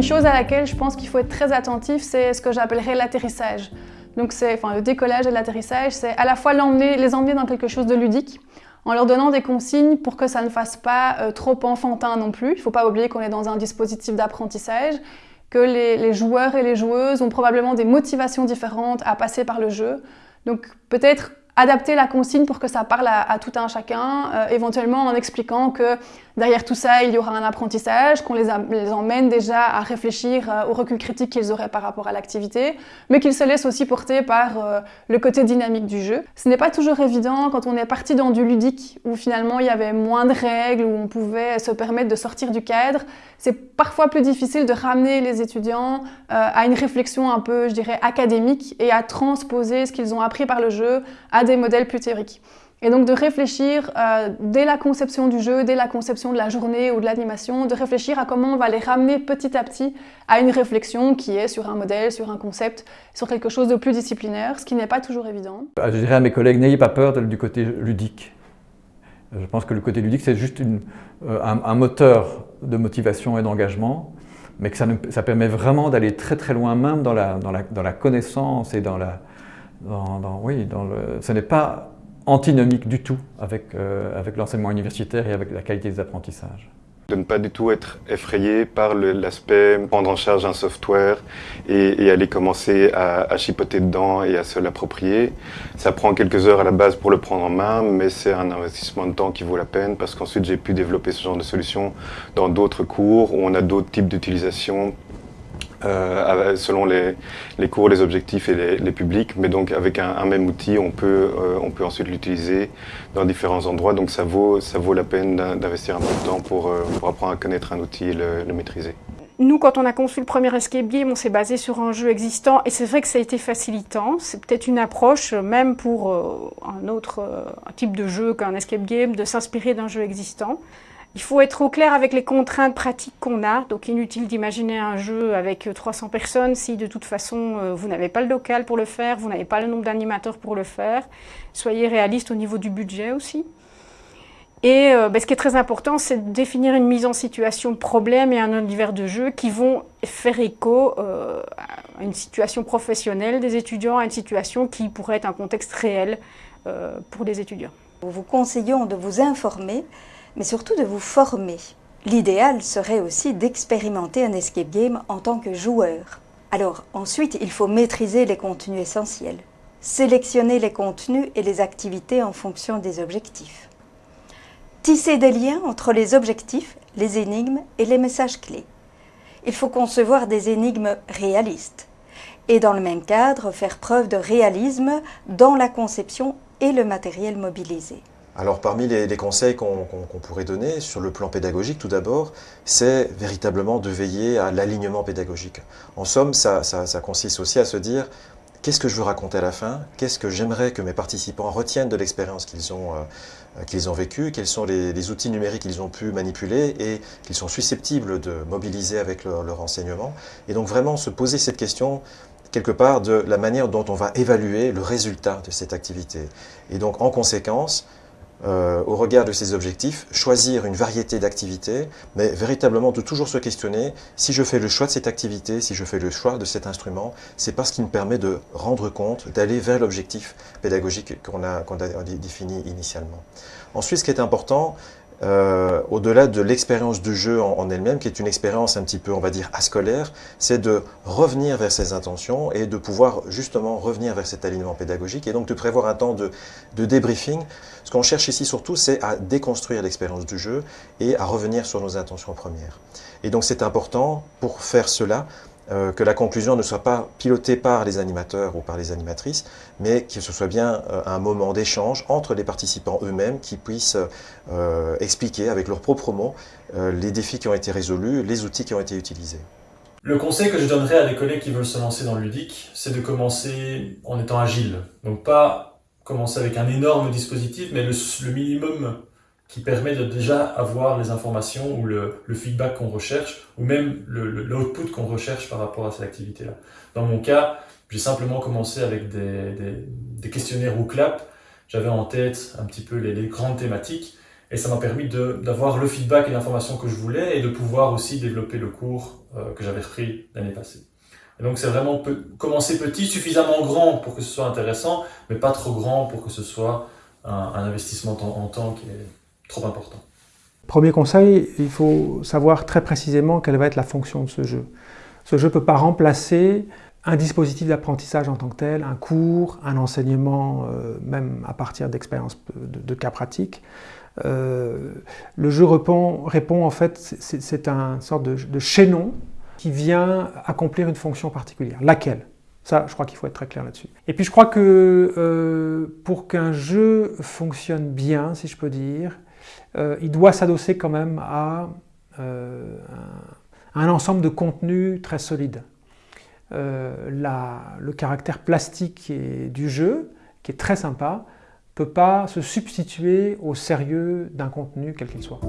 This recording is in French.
une chose à laquelle je pense qu'il faut être très attentif, c'est ce que j'appellerais l'atterrissage. Donc c'est, enfin, le décollage et l'atterrissage, c'est à la fois les emmener dans quelque chose de ludique, en leur donnant des consignes pour que ça ne fasse pas euh, trop enfantin non plus. Il ne faut pas oublier qu'on est dans un dispositif d'apprentissage, que les, les, joueurs et les joueuses ont probablement des motivations différentes à passer par le jeu. Donc peut-être adapter la consigne pour que ça parle à, tout un chacun, euh, éventuellement en expliquant que derrière tout ça, il y aura un apprentissage, qu'on les, emmène déjà à réfléchir euh, au recul critique qu'ils auraient par rapport à l'activité, mais qu'ils se laissent aussi porter par euh, le côté dynamique du jeu. Ce n'est pas toujours évident quand on est parti dans du ludique, où finalement il y avait moins de règles, où on pouvait se permettre de sortir du cadre. C'est parfois plus difficile de ramener les étudiants à une réflexion un peu, je dirais, académique et à transposer ce qu'ils ont appris par le jeu à des modèles plus théoriques. Et donc de réfléchir euh, dès la conception du jeu, dès la conception de la journée ou de l'animation, de réfléchir à comment on va les ramener petit à petit à une réflexion qui est sur un modèle, sur un concept, sur quelque chose de plus disciplinaire, ce qui n'est pas toujours évident. Euh, je dirais à mes collègues, n'ayez pas peur du côté ludique. Je pense que le côté ludique, c'est juste euh, un, moteur de motivation et d'engagement, mais que ça, permet vraiment d'aller très très loin, même dans la connaissance et dans la, oui, ce n'est pas antinomique du tout avec, euh, avec l'enseignement universitaire et avec la qualité des apprentissages. De ne pas du tout être effrayé par l'aspect prendre en charge un software et, aller commencer à, à, chipoter dedans et à se l'approprier. Ça prend quelques heures à la base pour le prendre en main, mais c'est un investissement de temps qui vaut la peine parce qu'ensuite j'ai pu développer ce genre de solution dans d'autres cours où on a d'autres types d'utilisation euh, selon les, cours, les objectifs et les, publics. Mais donc avec un, même outil, on peut, euh, on peut ensuite l'utiliser dans différents endroits. Donc ça vaut, ça vaut la peine d'investir un peu de temps pour, euh, pour, apprendre à connaître un outil et le, maîtriser. Nous, quand on a conçu le premier escape game, on s'est basé sur un jeu existant et c'est vrai que ça a été facilitant. C'est peut-être une approche, même pour un autre type de jeu qu'un escape game, de s'inspirer d'un jeu existant. Il faut être au clair avec les contraintes pratiques qu'on a, donc inutile d'imaginer un jeu avec 300 personnes si de toute façon euh, vous n'avez pas le local pour le faire, vous n'avez pas le nombre d'animateurs pour le faire. Soyez réaliste au niveau du budget aussi. Et euh, ben, ce qui est très important, c'est de définir une mise en situation problème et un univers de jeu qui vont faire écho euh, à une situation professionnelle des étudiants, à une situation qui pourrait être un contexte réel pour les étudiants. Nous vous conseillons de vous informer mais surtout de vous former. L'idéal serait aussi d'expérimenter un escape game en tant que joueur. Alors ensuite, il faut maîtriser les contenus essentiels, sélectionner les contenus et les activités en fonction des objectifs. Tisser des liens entre les objectifs, les énigmes et les messages clés. Il faut concevoir des énigmes réalistes et dans le même cadre faire preuve de réalisme dans la conception et le matériel mobilisé. Alors parmi les, conseils qu'on pourrait donner sur le plan pédagogique tout d'abord, c'est véritablement de veiller à l'alignement pédagogique. En somme, ça, consiste aussi à se dire qu'est-ce que je veux raconter à la fin, qu'est-ce que j'aimerais que mes participants retiennent de l'expérience qu'ils ont, euh, vécue, quels sont les, outils numériques qu'ils ont pu manipuler et qu'ils sont susceptibles de mobiliser avec leur enseignement? Et donc vraiment se poser cette question quelque part de la manière dont on va évaluer le résultat de cette activité. Et donc en conséquence, euh, au regard de ses objectifs, choisir une variété d'activités, mais véritablement de toujours se questionner, si je fais le choix de cette activité, si je fais le choix de cet instrument, c'est parce qu'il me permet de rendre compte, d'aller vers l'objectif pédagogique qu'on a, a défini initialement. Ensuite, ce qui est important, euh, au-delà de l'expérience du jeu en, elle-même, qui est une expérience un petit peu, on va dire, ascolaire, c'est de revenir vers ses intentions et de pouvoir justement revenir vers cet alignement pédagogique et donc de prévoir un temps de, de débriefing. Ce qu'on cherche ici surtout, c'est à déconstruire l'expérience du jeu et à revenir sur nos intentions premières. Et donc c'est important pour faire cela euh, que la conclusion ne soit pas pilotée par les animateurs ou par les animatrices, mais que ce soit bien euh, un moment d'échange entre les participants eux-mêmes qui puissent euh, expliquer avec leurs propres mots les défis qui ont été résolus, les outils qui ont été utilisés. Le conseil que je donnerais à des collègues qui veulent se lancer dans le ludique, c'est de commencer en étant agile. Donc pas commencer avec un énorme dispositif, mais le, le minimum qui permet de déjà avoir les informations ou le, le feedback qu'on recherche, ou même l'output qu'on recherche par rapport à cette activité-là. Dans mon cas, j'ai simplement commencé avec des, des, des questionnaires ou clap. J'avais en tête un petit peu les, les, grandes thématiques, Et ça m'a permis d'avoir le feedback et l'information que je voulais et de pouvoir aussi développer le cours euh, que j'avais repris l'année passée. Et donc c'est vraiment commencer petit, suffisamment grand pour que ce soit intéressant, mais pas trop grand pour que ce soit un, investissement en, en temps qui est trop important. Premier conseil, il faut savoir très précisément quelle va être la fonction de ce jeu. Ce jeu ne peut pas remplacer un dispositif d'apprentissage en tant que tel, un cours, un enseignement, euh, même à partir d'expériences de, cas pratiques. Euh, le jeu répond, répond en fait, c'est un sorte de, chaînon qui vient accomplir une fonction particulière. Laquelle? Ça, je crois qu'il faut être très clair là-dessus. Et puis je crois que euh, pour qu'un jeu fonctionne bien, si je peux dire, il doit s'adosser quand même à un ensemble de contenus très solides. Euh, le caractère plastique du jeu, qui est très sympa, ne peut pas se substituer au sérieux d'un contenu quel qu'il soit.